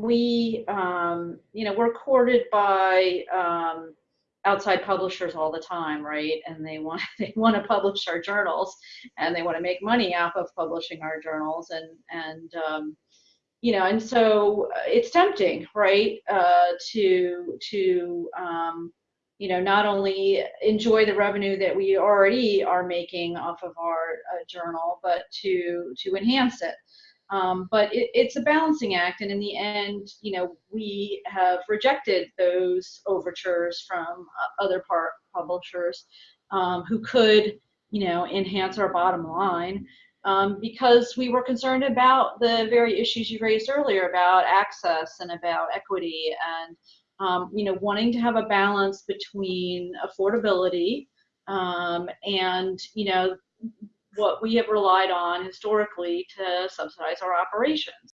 we, um, you know, we're courted by um, outside publishers all the time, right? And they want they want to publish our journals, and they want to make money off of publishing our journals, and and um, you know, and so uh, it's tempting, right, uh, to to um, you know not only enjoy the revenue that we already are making off of our uh, journal, but to to enhance it. Um, but it, it's a balancing act, and in the end, you know, we have rejected those overtures from uh, other part publishers um, who could, you know, enhance our bottom line um, because we were concerned about the very issues you raised earlier about access and about equity and, um, you know, wanting to have a balance between affordability um, and, you know, what we have relied on historically to subsidize our operations.